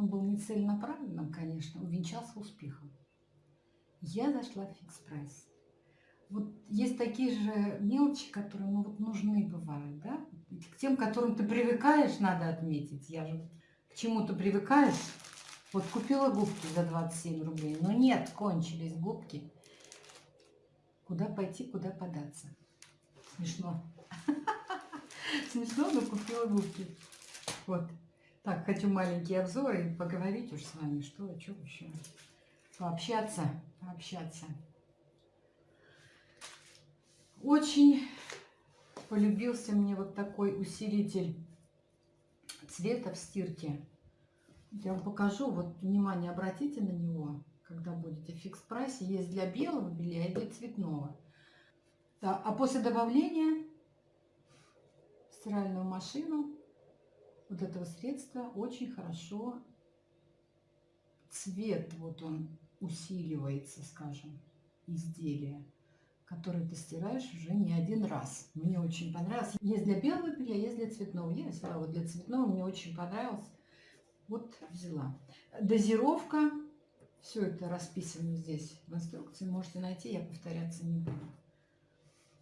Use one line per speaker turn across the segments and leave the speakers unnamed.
Он был не целенаправленным, конечно, увенчался успехом. Я зашла в фикс прайс. Вот есть такие же мелочи, которые ну, вот нужны бывают, да? К тем, к которым ты привыкаешь, надо отметить. Я же к чему-то привыкаешь. Вот купила губки за 27 рублей, но нет, кончились губки. Куда пойти, куда податься? Смешно. Смешно, но купила губки. Вот. Так, хочу маленький обзор и поговорить уж с вами, что, что еще. Пообщаться, пообщаться. Очень полюбился мне вот такой усилитель цвета в стирке. Я вам покажу, вот внимание обратите на него, когда будете в фикс-прайсе. Есть для белого белья и для цветного. А после добавления в стиральную машину вот этого средства очень хорошо цвет, вот он усиливается, скажем, изделия, которое ты стираешь уже не один раз. Мне очень понравилось. Есть для белого белья, есть для цветного. Я взяла вот для цветного, мне очень понравилось. Вот взяла. Дозировка. Все это расписано здесь в инструкции. Можете найти, я повторяться не буду.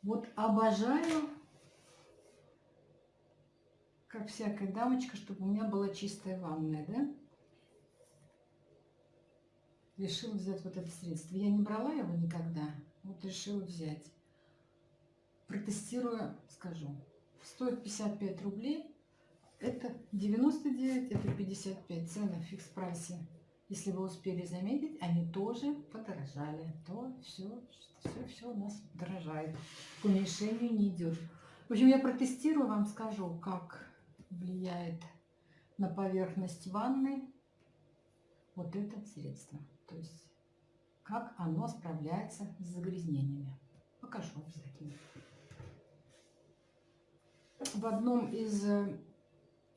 Вот обожаю как всякая дамочка, чтобы у меня была чистая ванная, да? Решила взять вот это средство. Я не брала его никогда, вот решила взять. Протестирую, скажу. Стоит 55 рублей. Это 99, это 55. Цены в фикс-прайсе. Если вы успели заметить, они тоже подорожали. То все, все, все у нас дорожает. К уменьшению не идет. В общем, я протестирую, вам скажу, как влияет на поверхность ванны вот это средство. То есть, как оно справляется с загрязнениями. Покажу обязательно. В одном из э,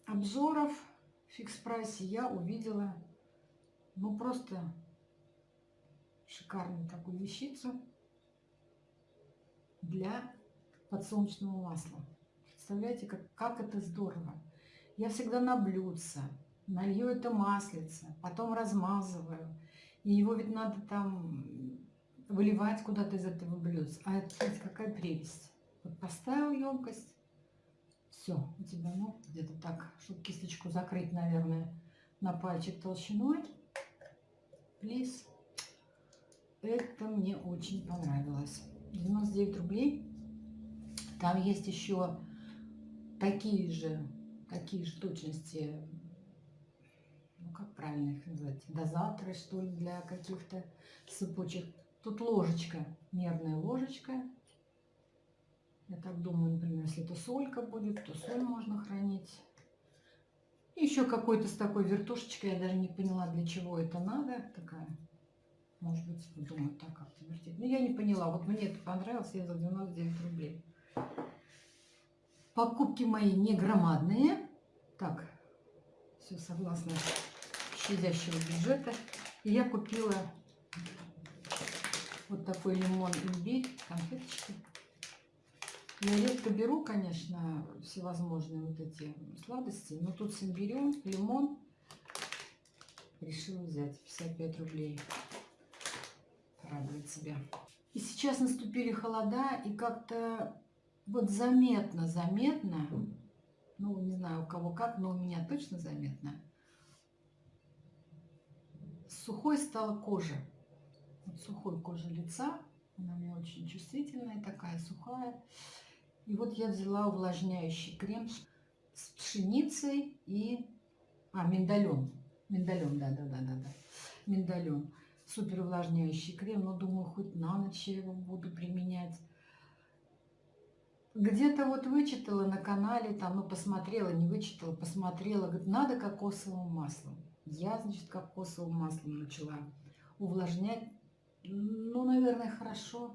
обзоров в фикс-прайсе я увидела ну просто шикарную такую вещицу для подсолнечного масла. Представляете, как, как это здорово. Я всегда на блюдце, налью это маслице, потом размазываю. И его ведь надо там выливать куда-то из этого блюдца. А это, смотрите, какая прелесть. Вот поставил емкость, все, у тебя, ну, где-то так, чтобы кисточку закрыть, наверное, на пальчик толщиной. Плиз. Это мне очень понравилось. 99 рублей. Там есть еще такие же, такие же точности, ну как правильно их назвать, дозаторы что ли для каких-то сыпучих. Тут ложечка, мерная ложечка. Я так думаю, например, если это солька будет, то соль можно хранить. Еще какой-то с такой вертушечкой, я даже не поняла, для чего это надо. Такая, может быть, думаю, так как-то вертеть. Но я не поняла, вот мне это понравилось, я за 99 рублей. Покупки мои не громадные. Так, все согласно щадящего бюджета. И я купила вот такой лимон имбирь, конфеточки. Я редко беру, конечно, всевозможные вот эти сладости, но тут с имбирем, лимон решила взять 55 рублей. Радует себя. И сейчас наступили холода, и как-то вот заметно, заметно, ну, не знаю, у кого как, но у меня точно заметно, сухой стала кожа. Вот сухой кожа лица, она меня очень чувствительная, такая сухая. И вот я взяла увлажняющий крем с пшеницей и... А, миндалем. Миндалем, да-да-да-да-да. Миндалем. Супер увлажняющий крем, но думаю, хоть на ночь я его буду применять. Где-то вот вычитала на канале, там, ну, посмотрела, не вычитала, посмотрела, говорит, надо кокосовым маслом. Я, значит, кокосовым маслом начала увлажнять. Ну, наверное, хорошо.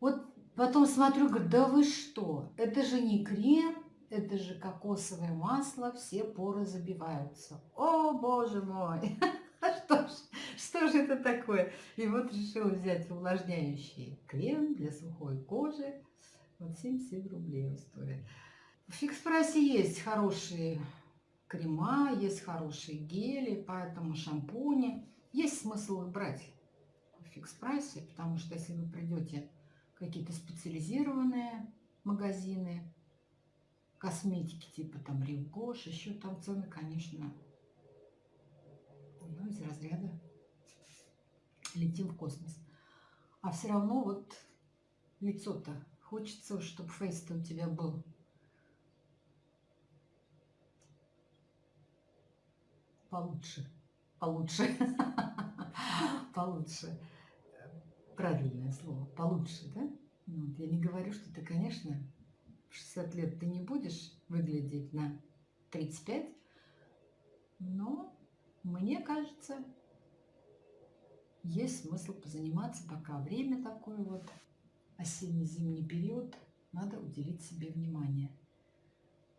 Вот потом смотрю, говорю, да вы что, это же не крем, это же кокосовое масло, все поры забиваются. О, боже мой! Что ж, что же это такое? И вот решила взять увлажняющий крем для сухой кожи. Вот 77 рублей он стоит. В фикс-прайсе есть хорошие крема, есть хорошие гели, поэтому шампуни. Есть смысл их брать в фикс-прайсе, потому что если вы придете какие-то специализированные магазины, косметики типа там Ривгош, еще там цены, конечно, ну, из разряда летим в космос. А все равно вот лицо-то хочется, чтобы фейс-то у тебя был получше, получше, получше. Правильное слово, получше, да? Вот, я не говорю, что ты, конечно, в 60 лет ты не будешь выглядеть на 35, но мне кажется, есть смысл позаниматься, пока время такое вот, осенне-зимний период, надо уделить себе внимание.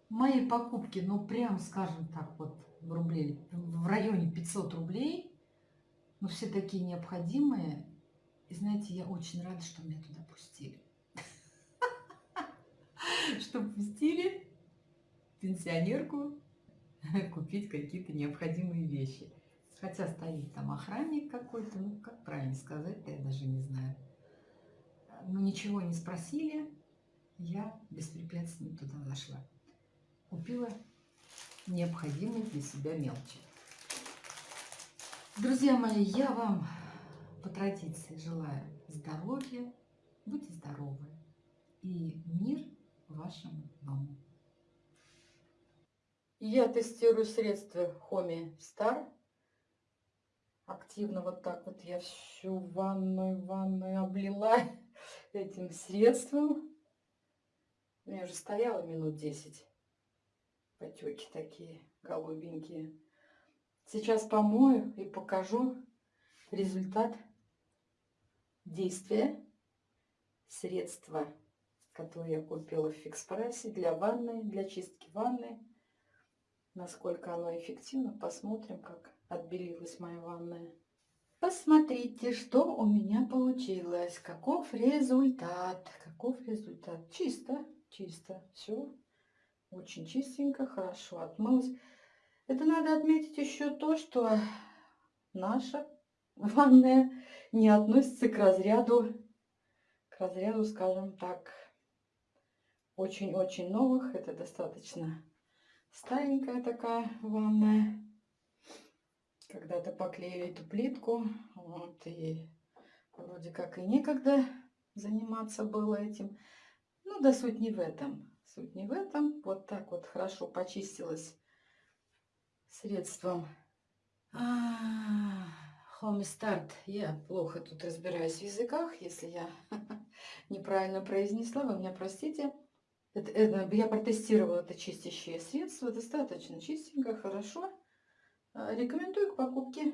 Мои покупки, ну прям, скажем так, вот в рублей, в районе 500 рублей, но все такие необходимые. И знаете, я очень рада, что меня туда пустили. Что пустили пенсионерку купить какие-то необходимые вещи. Хотя стоит там охранник какой-то, ну как правильно сказать-то, я даже не знаю. Но ничего не спросили, я беспрепятственно туда зашла. Купила необходимые для себя мелочи. Друзья мои, я вам по традиции желаю здоровья, будьте здоровы и мир вашему дому. Я тестирую средства Хоми Star. Активно вот так вот я всю ванную, ванную облила этим средством. У меня уже стояла минут 10 потеки такие голубенькие. Сейчас помою и покажу результат действия средства, которое я купила в фикс-прайсе для ванны, для чистки ванны. Насколько оно эффективно, посмотрим, как отбелилась моя ванная. Посмотрите, что у меня получилось. Каков результат. Каков результат. Чисто, чисто. Все очень чистенько, хорошо отмылась. Это надо отметить еще то, что наша ванная не относится к разряду, к разряду, скажем так, очень-очень новых. Это достаточно старенькая такая ванная. Когда-то поклеили эту плитку, вот, и вроде как и некогда заниматься было этим. Ну, да суть не в этом. Суть не в этом. Вот так вот хорошо почистилась средством Home Start. Я плохо тут разбираюсь в языках. Если я неправильно произнесла, вы меня простите. Это, это, я протестировала это чистящее средство. Достаточно чистенько, хорошо. А, рекомендую к покупке.